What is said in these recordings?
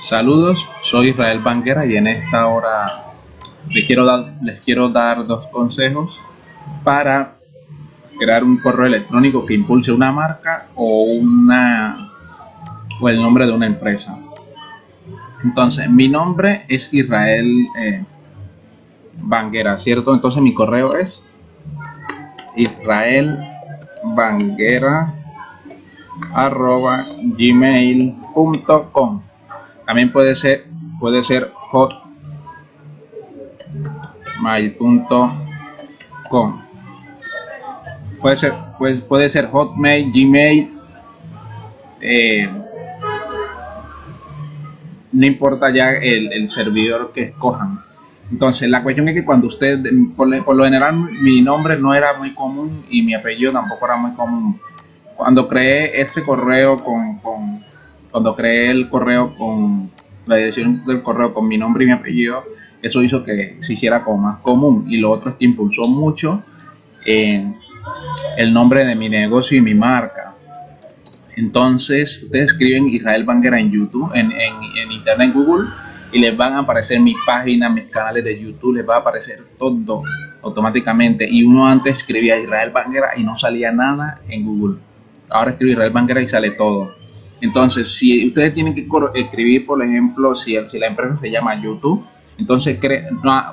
Saludos, soy Israel Banguera y en esta hora les quiero dar, les quiero dar dos consejos para crear un correo electrónico que impulse una marca o una o el nombre de una empresa. Entonces, mi nombre es Israel eh, Banguera, ¿cierto? Entonces mi correo es Israel Banguera arroba gmail.com también puede ser puede ser hotmail.com puede ser pues puede ser hotmail gmail eh, no importa ya el, el, servidor que escojan. Entonces la cuestión es que cuando usted por, lo general mi nombre no era muy común y mi apellido tampoco era muy común. Cuando creé este correo con, cuando creé el correo con la dirección del correo con mi nombre y mi apellido eso hizo que se hiciera como más común y lo otro es que impulsó mucho en el nombre de mi negocio y mi marca entonces ustedes escriben Israel Banguera en YouTube en, en, internet en Google y les van a aparecer mis páginas, mis canales de YouTube, les va a aparecer todo automáticamente. Y uno antes escribía Israel Banguera y no salía nada en Google ahora escribo Israel Banguera y sale todo. Entonces, si ustedes tienen que escribir, por ejemplo, si, la empresa se llama YouTube, entonces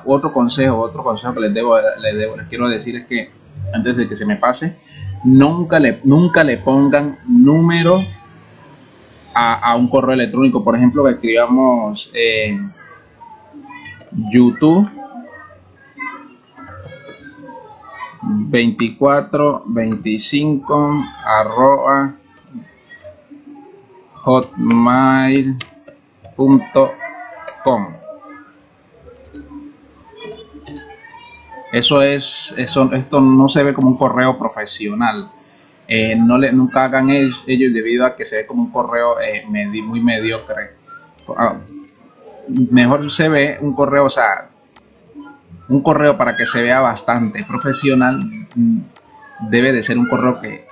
otro consejo, otro consejo que les debo, les quiero decir es que antes de que se me pase, nunca le, nunca le pongan número a, un correo electrónico. Por ejemplo, que escribamos YouTube 24 25 arroba hotmail.com eso es eso esto no se ve como un correo profesional. Eh, no le nunca hagan ellos, debido a que se ve como un correo eh, muy mediocre. Ah, mejor se ve un correo o sea un correo para que se vea bastante profesional mm, debe de ser un correo que,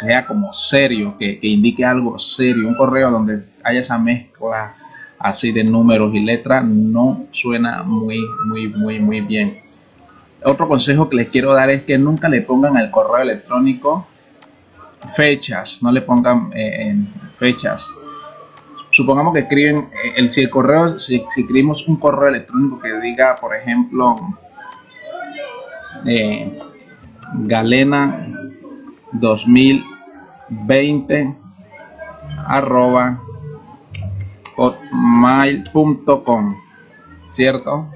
sea como serio, que, indique algo serio. Un correo donde haya esa mezcla así de números y letras no suena muy, muy, muy, muy bien. Otro consejo que les quiero dar es que nunca le pongan al correo electrónico fechas, no le pongan eh, fechas supongamos que escriben, eh, el, si el correo, si, escribimos un correo electrónico que diga, por ejemplo, eh, galena 2020 arroba hotmail.com cierto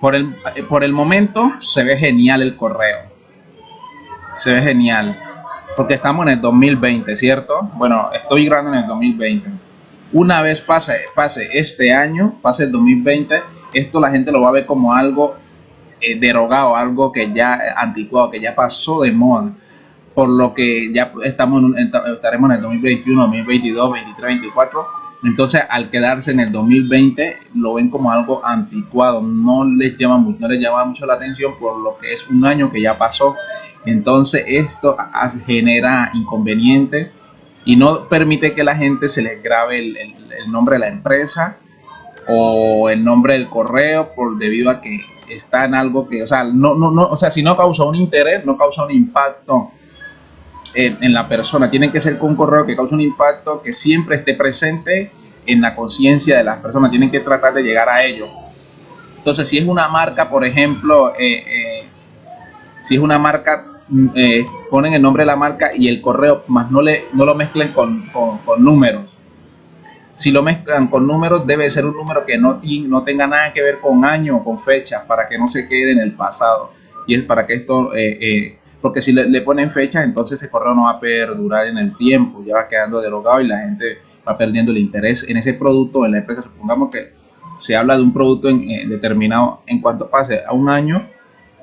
por el, por el momento se ve genial el correo se ve genial porque estamos en el 2020, ¿cierto? Bueno, estoy grabando en el 2020. Una vez pase, pase este año, pase el 2020, esto la gente lo va a ver como algo eh, derogado, algo que ya anticuado, que ya pasó de moda. Por lo que ya estamos estaremos en el 2021, 2022, 2023, 2024. Entonces, al quedarse en el 2020, lo ven como algo anticuado. No les llama, no les llama mucho la atención por lo que es un año que ya pasó entonces esto genera inconveniente y no permite que la gente se les grabe el, nombre de la empresa o el nombre del correo por debido a que está en algo que, o sea, no, no, no, o sea, si no causa un interés, no causa un impacto en, la persona. Tiene que ser con un correo que cause un impacto, que siempre esté presente en la conciencia de las personas. Tienen que tratar de llegar a ello. Entonces, si es una marca, por ejemplo, eh, eh, si es una marca eh, ponen el nombre de la marca y el correo, más no, le, no lo mezclen con, números. Si lo mezclan con números, debe ser un número que no, no tenga nada que ver con año o con fechas, para que no se quede en el pasado. Y es para que esto, eh, eh, porque si le, ponen fechas, entonces ese correo no va a perdurar en el tiempo, ya va quedando derogado y la gente va perdiendo el interés en ese producto, en la empresa. Supongamos que se habla de un producto en, determinado, en cuanto pase a un año,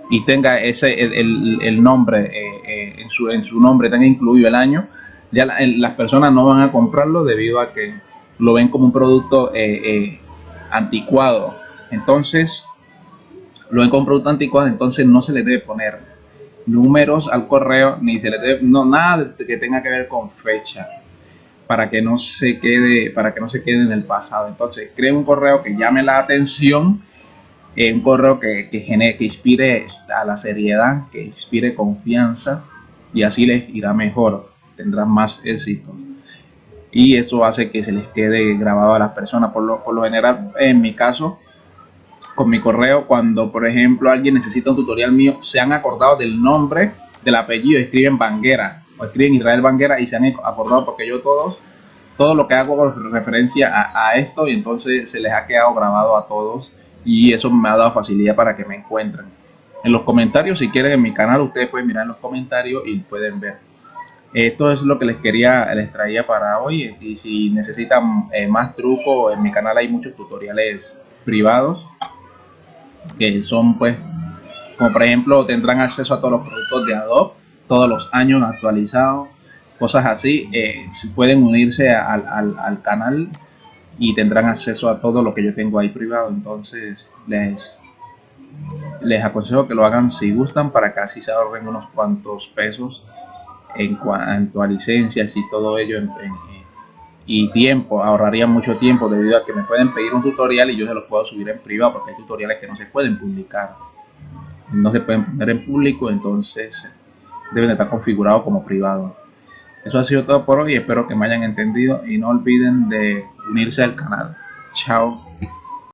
y tenga ese el, nombre eh, eh, en, su, en su nombre tenga incluido el año ya las personas no van a comprarlo debido a que lo ven como un producto eh, anticuado entonces lo ven como un producto anticuado entonces no se le debe poner números al correo ni se le debe no nada que tenga que ver con fecha para que no se quede, para que no se quede en el pasado. Entonces, creen un correo que llame la atención, eh, un correo que, que, genere, que inspire a la seriedad, que inspire confianza y así les irá mejor, tendrán más éxito. Y eso hace que se les quede grabado a las personas. Por lo, por lo general, en mi caso, con mi correo, cuando por ejemplo alguien necesita un tutorial mío, se han acordado del nombre, del apellido, escriben Banguera o escriben Israel Banguera y se han acordado porque yo todos, todo lo que hago con referencia a, a esto y entonces se les ha quedado grabado a todos y eso me ha dado facilidad para que me encuentren. En los comentarios, si quieren en mi canal, ustedes pueden mirar en los comentarios y pueden ver. Esto es lo que les quería, les traía para hoy. Y si necesitan eh, más trucos, en mi canal hay muchos tutoriales privados que son pues, como por ejemplo, tendrán acceso a todos los productos de Adobe todos los años actualizados, cosas así. Eh, pueden unirse al, al, al canal y tendrán acceso a todo lo que yo tengo ahí privado. Entonces, les les aconsejo que lo hagan si gustan para que así se ahorren unos cuantos pesos en cuanto a licencias y todo ello y tiempo, ahorraría mucho tiempo debido a que me pueden pedir un tutorial y yo se los puedo subir en privado porque hay tutoriales que no se pueden publicar. No se pueden poner en público entonces deben estar configurados como privado. Eso ha sido todo por hoy espero que me hayan entendido y no olviden de unirse al canal. Chao